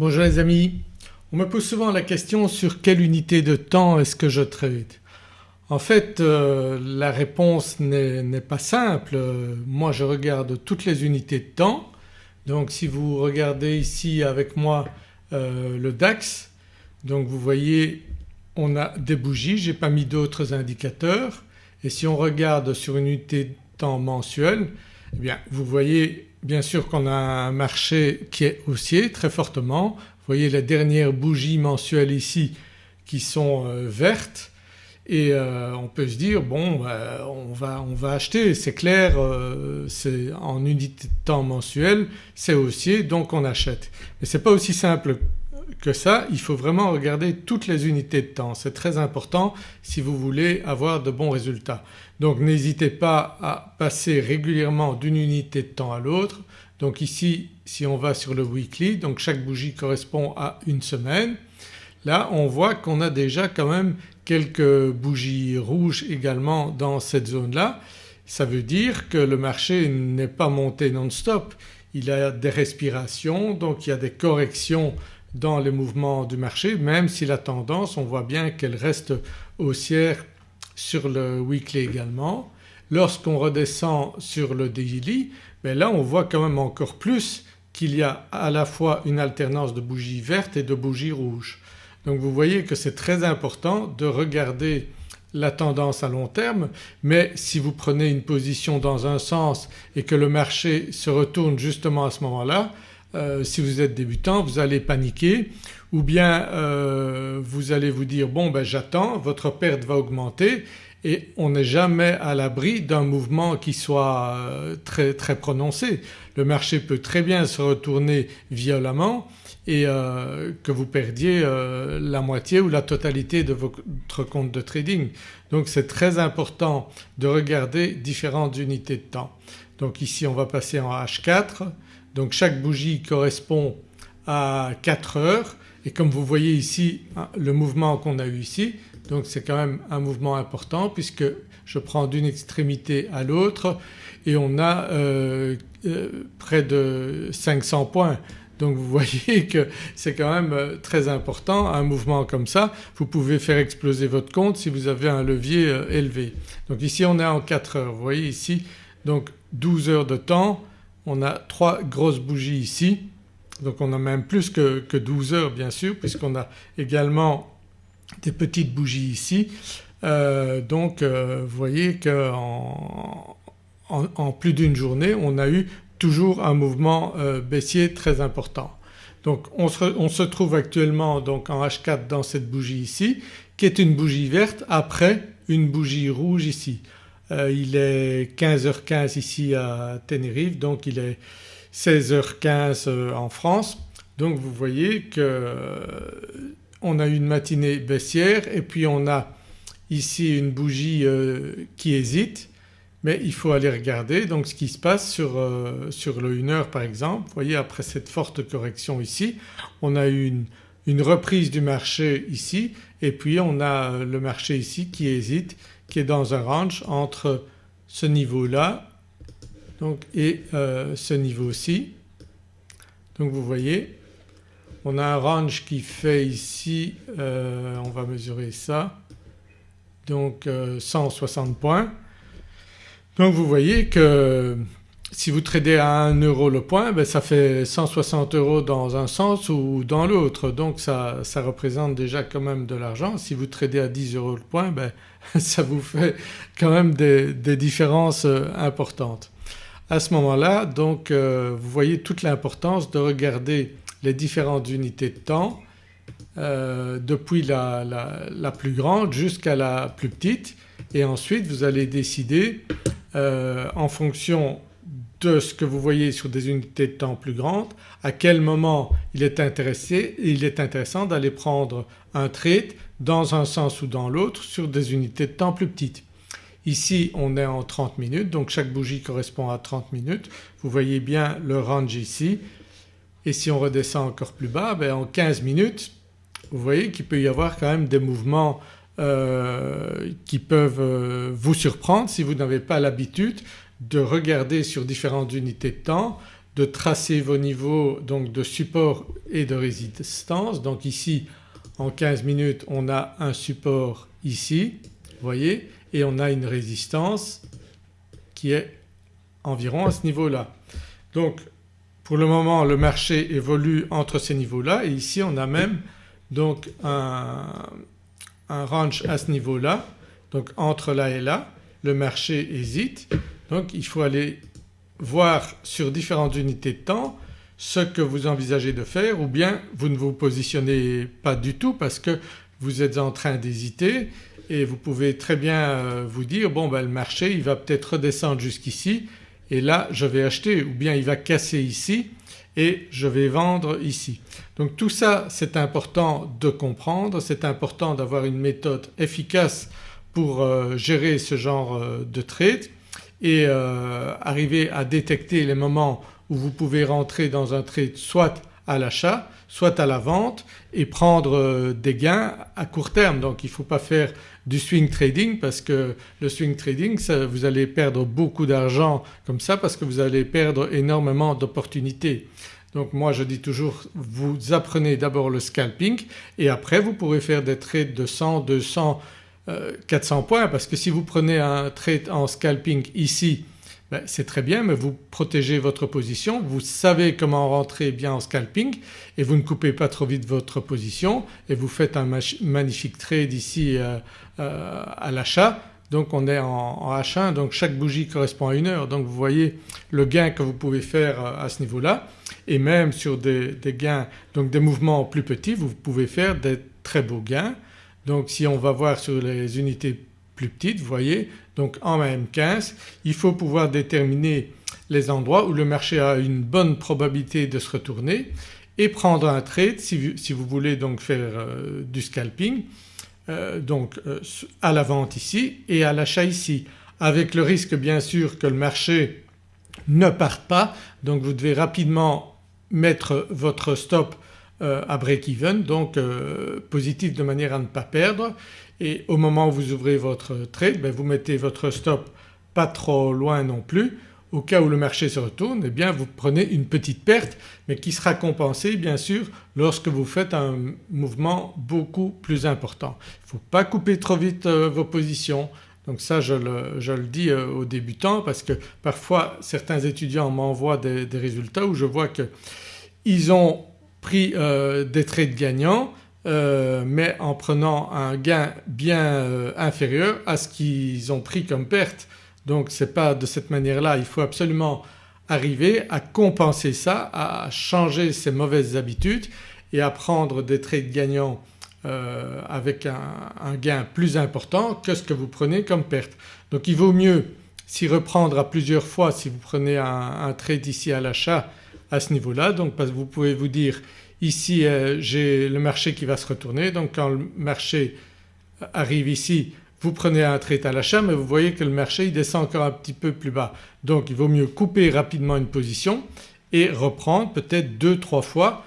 Bonjour les amis, on me pose souvent la question sur quelle unité de temps est-ce que je trade En fait euh, la réponse n'est pas simple, moi je regarde toutes les unités de temps. Donc si vous regardez ici avec moi euh, le DAX donc vous voyez on a des bougies, j'ai pas mis d'autres indicateurs. Et si on regarde sur une unité de temps mensuelle eh bien vous voyez bien sûr qu'on a un marché qui est haussier très fortement. Vous voyez les dernières bougies mensuelles ici qui sont euh, vertes et euh, on peut se dire bon bah, on, va, on, va, acheter c'est clair euh, c'est en unité de temps mensuel c'est haussier donc on achète. Mais ce n'est pas aussi simple que ça, il faut vraiment regarder toutes les unités de temps, c'est très important si vous voulez avoir de bons résultats. Donc n'hésitez pas à passer régulièrement d'une unité de temps à l'autre. Donc ici si on va sur le weekly donc chaque bougie correspond à une semaine. Là on voit qu'on a déjà quand même quelques bougies rouges également dans cette zone-là. Ça veut dire que le marché n'est pas monté non-stop, il a des respirations donc il y a des corrections dans les mouvements du marché même si la tendance on voit bien qu'elle reste haussière sur le weekly également. Lorsqu'on redescend sur le daily ben là on voit quand même encore plus qu'il y a à la fois une alternance de bougies vertes et de bougies rouges. Donc vous voyez que c'est très important de regarder la tendance à long terme mais si vous prenez une position dans un sens et que le marché se retourne justement à ce moment-là euh, si vous êtes débutant vous allez paniquer ou bien euh, vous allez vous dire bon ben j'attends, votre perte va augmenter et on n'est jamais à l'abri d'un mouvement qui soit euh, très, très prononcé. Le marché peut très bien se retourner violemment et que vous perdiez la moitié ou la totalité de votre compte de trading. Donc c'est très important de regarder différentes unités de temps. Donc ici on va passer en H4 donc chaque bougie correspond à 4 heures et comme vous voyez ici hein, le mouvement qu'on a eu ici donc c'est quand même un mouvement important puisque je prends d'une extrémité à l'autre et on a euh, euh, près de 500 points. Donc vous voyez que c'est quand même euh, très important un mouvement comme ça. Vous pouvez faire exploser votre compte si vous avez un levier élevé. Donc ici on est en 4 heures. Vous voyez ici donc 12 heures de temps on a trois grosses bougies ici donc on a même plus que, 12 heures bien sûr puisqu'on a également des petites bougies ici. Euh, donc euh, vous voyez qu'en en, plus d'une journée on a eu toujours un mouvement euh, baissier très important. Donc on se, on se, trouve actuellement donc en H4 dans cette bougie ici qui est une bougie verte après une bougie rouge ici. Euh, il est 15h15 ici à Tenerife donc il est 16h15 euh, en France. Donc vous voyez qu'on euh, a une matinée baissière et puis on a ici une bougie qui hésite mais il faut aller regarder donc ce qui se passe sur, sur le 1 heure par exemple. Vous voyez après cette forte correction ici on a eu une, une reprise du marché ici et puis on a le marché ici qui hésite qui est dans un range entre ce niveau-là donc et euh, ce niveau-ci. Donc vous voyez on a un range qui fait ici, euh, on va mesurer ça, donc 160 euh, points. Donc vous voyez que si vous tradez à 1 euro le point ben ça fait 160 euros dans un sens ou dans l'autre donc ça, ça, représente déjà quand même de l'argent. Si vous tradez à 10 euros le point ben ça vous fait quand même des, différences euh, importantes. À ce moment-là donc euh, vous voyez toute l'importance de regarder les différentes unités de temps euh, depuis la, la, plus grande jusqu'à la plus petite et ensuite vous allez décider en fonction de ce que vous voyez sur des unités de temps plus grandes, à quel moment il est, intéressant d'aller prendre un trade dans un sens ou dans l'autre sur des unités de temps plus petites. Ici on est en 30 minutes donc chaque bougie correspond à 30 minutes. Vous voyez bien le range ici et si on redescend encore plus bas ben en 15 minutes vous voyez qu'il peut y avoir quand même des mouvements euh, qui peuvent euh, vous surprendre si vous n'avez pas l'habitude de regarder sur différentes unités de temps, de tracer vos niveaux donc de support et de résistance. Donc ici en 15 minutes on a un support ici vous voyez et on a une résistance qui est environ à ce niveau-là. Donc pour le moment le marché évolue entre ces niveaux-là et ici on a même donc un, un range à ce niveau-là donc entre là et là le marché hésite donc il faut aller voir sur différentes unités de temps ce que vous envisagez de faire ou bien vous ne vous positionnez pas du tout parce que vous êtes en train d'hésiter et vous pouvez très bien euh, vous dire bon ben le marché il va peut-être redescendre jusqu'ici et là je vais acheter ou bien il va casser ici et je vais vendre ici. Donc tout ça c'est important de comprendre, c'est important d'avoir une méthode efficace pour euh, gérer ce genre euh, de trade et arriver à détecter les moments où vous pouvez rentrer dans un trade soit à l'achat soit à la vente et prendre euh, des gains à court terme. Donc il ne faut pas faire du swing trading parce que le swing trading vous allez perdre beaucoup d'argent comme ça parce que vous allez perdre énormément d'opportunités. Donc moi je dis toujours vous apprenez d'abord le scalping et après vous pourrez faire des trades de 100, 200, 400 points parce que si vous prenez un trade en scalping ici ben, c'est très bien mais vous protégez votre position, vous savez comment rentrer bien en scalping et vous ne coupez pas trop vite votre position et vous faites un magnifique trade ici euh, euh, à l'achat. Donc on est en, H1 donc chaque bougie correspond à une heure donc vous voyez le gain que vous pouvez faire euh, à ce niveau-là et même sur des gains donc des mouvements plus petits vous pouvez faire des très beaux gains. Donc si on va voir sur les unités plus petites vous voyez donc en M15 il faut pouvoir déterminer les endroits où le marché a une bonne probabilité de se retourner et prendre un trade si vous, voulez donc faire euh, du scalping euh, donc euh, à la vente ici et à l'achat ici. Avec le risque bien sûr que le marché ne parte pas donc vous devez rapidement mettre votre stop à break-even donc positif de manière à ne pas perdre. Et au moment où vous ouvrez votre trade ben vous mettez votre stop pas trop loin non plus. Au cas où le marché se retourne eh bien vous prenez une petite perte mais qui sera compensée bien sûr lorsque vous faites un mouvement beaucoup plus important. Il ne faut pas couper trop vite euh, vos positions. Donc ça je le, dis euh, aux débutants parce que parfois certains étudiants m'envoient des, résultats où je vois qu'ils ont pris euh, des trades gagnants euh, mais en prenant un gain bien euh, inférieur à ce qu'ils ont pris comme perte. Donc ce n'est pas de cette manière-là, il faut absolument arriver à compenser ça, à changer ces mauvaises habitudes et à prendre des trades gagnants avec un, gain plus important que ce que vous prenez comme perte. Donc il vaut mieux s'y reprendre à plusieurs fois si vous prenez un, un trade ici à l'achat à ce niveau-là donc vous pouvez vous dire Ici euh, j'ai le marché qui va se retourner donc quand le marché arrive ici vous prenez un trade à l'achat mais vous voyez que le marché il descend encore un petit peu plus bas. Donc il vaut mieux couper rapidement une position et reprendre peut-être deux trois fois,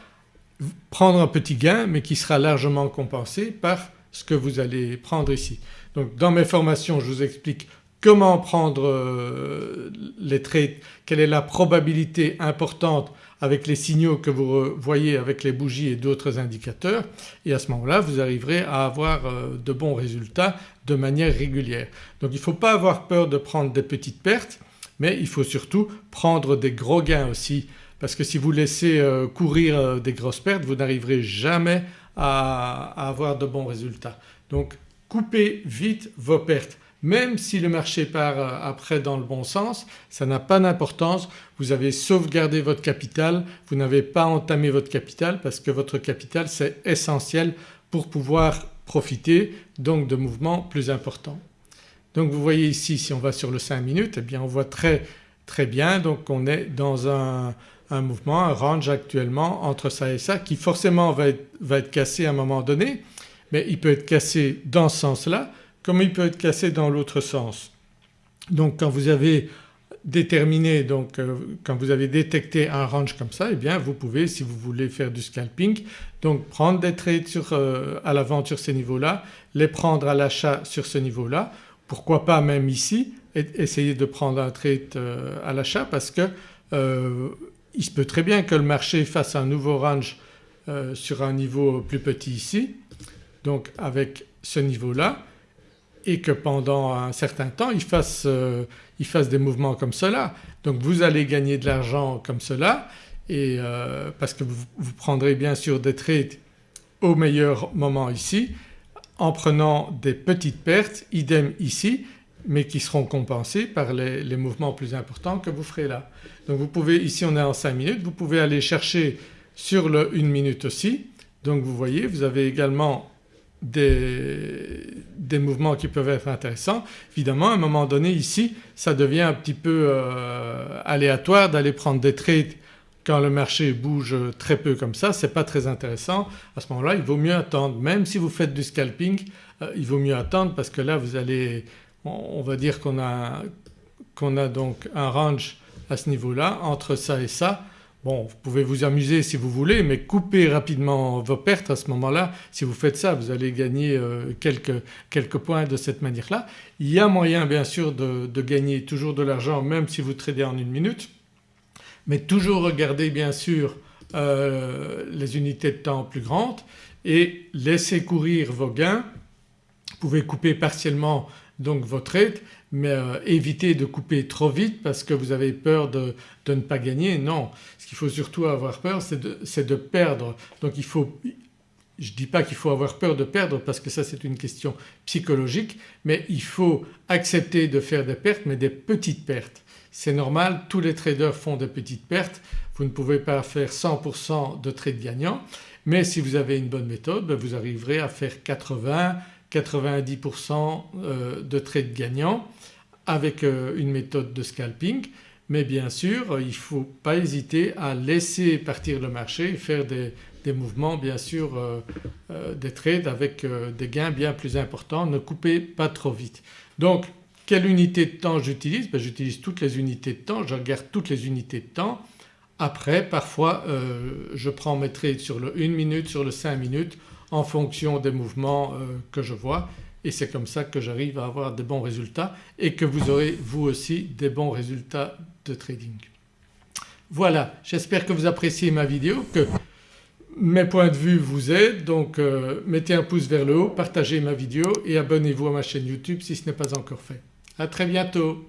prendre un petit gain mais qui sera largement compensé par ce que vous allez prendre ici. Donc dans mes formations je vous explique comment prendre euh, les trades, quelle est la probabilité importante avec les signaux que vous voyez avec les bougies et d'autres indicateurs et à ce moment-là vous arriverez à avoir euh, de bons résultats de manière régulière. Donc il ne faut pas avoir peur de prendre des petites pertes mais il faut surtout prendre des gros gains aussi parce que si vous laissez euh, courir euh, des grosses pertes vous n'arriverez jamais à, avoir de bons résultats. Donc coupez vite vos pertes même si le marché part euh, après dans le bon sens ça n'a pas d'importance, vous avez sauvegardé votre capital, vous n'avez pas entamé votre capital parce que votre capital c'est essentiel pour pouvoir profiter donc de mouvements plus importants. Donc vous voyez ici si on va sur le 5 minutes eh bien on voit très très bien. Donc on est dans un, mouvement, un range actuellement entre ça et ça qui forcément va va être cassé à un moment donné mais il peut être cassé dans ce sens-là comme il peut être cassé dans l'autre sens. Donc quand vous avez déterminé donc euh, quand vous avez détecté un range comme ça eh bien vous pouvez si vous voulez faire du scalping donc prendre des trades euh, à la vente sur ces niveaux-là, les prendre à l'achat sur ce niveau-là, pourquoi pas même ici essayer de prendre un trade euh, à l'achat parce que il se peut très bien que le marché fasse un nouveau range sur un niveau plus petit ici donc avec ce niveau-là et que pendant un certain temps il fasse, euh, il fasse des mouvements comme cela. Donc vous allez gagner de l'argent comme cela et euh, parce que vous, prendrez bien sûr des trades au meilleur moment ici en prenant des petites pertes, idem ici mais qui seront compensées par les, les, mouvements plus importants que vous ferez là. Donc vous pouvez, ici on est en 5 minutes, vous pouvez aller chercher sur le 1 minute aussi. Donc vous voyez vous avez également des, des, mouvements qui peuvent être intéressants. Évidemment à un moment donné ici ça devient un petit peu euh, aléatoire d'aller prendre des trades quand le marché bouge très peu comme ça c'est pas très intéressant. À ce moment-là il vaut mieux attendre même si vous faites du scalping euh, il vaut mieux attendre parce que là vous allez on va dire qu'on a, qu'on a donc un range à ce niveau-là entre ça et ça Bon vous pouvez vous amuser si vous voulez mais coupez rapidement vos pertes à ce moment-là. Si vous faites ça vous allez gagner euh, quelques, quelques, points de cette manière-là. Il y a moyen bien sûr de, gagner toujours de l'argent même si vous tradez en une minute mais toujours regardez bien sûr euh, les unités de temps plus grandes et laissez courir vos gains. Vous pouvez couper partiellement donc vos trades mais euh, évitez de couper trop vite parce que vous avez peur de, de ne pas gagner. Non, ce qu'il faut surtout avoir peur c'est de, de, perdre. Donc il faut, je ne dis pas qu'il faut avoir peur de perdre parce que ça c'est une question psychologique mais il faut accepter de faire des pertes mais des petites pertes. C'est normal tous les traders font des petites pertes, vous ne pouvez pas faire 100% de trades gagnants mais si vous avez une bonne méthode ben, vous arriverez à faire 80 90% euh, de trades gagnants avec euh, une méthode de scalping. Mais bien sûr il ne faut pas hésiter à laisser partir le marché et faire des, mouvements bien sûr euh, des trades avec des gains bien plus importants, ne coupez pas trop vite. Donc quelle unité de temps j'utilise? Ben, J'utilise toutes les unités de temps, je regarde toutes les unités de temps. Après parfois je prends mes trades sur le 1 minute, sur le 5 minutes en fonction des mouvements euh, que je vois et c'est comme ça que j'arrive à avoir de bons résultats et que vous aurez vous aussi des bons résultats de trading. Voilà j'espère que vous appréciez ma vidéo, que mes points de vue vous aident donc euh, mettez un pouce vers le haut, partagez ma vidéo et abonnez-vous à ma chaîne YouTube si ce n'est pas encore fait. À très bientôt.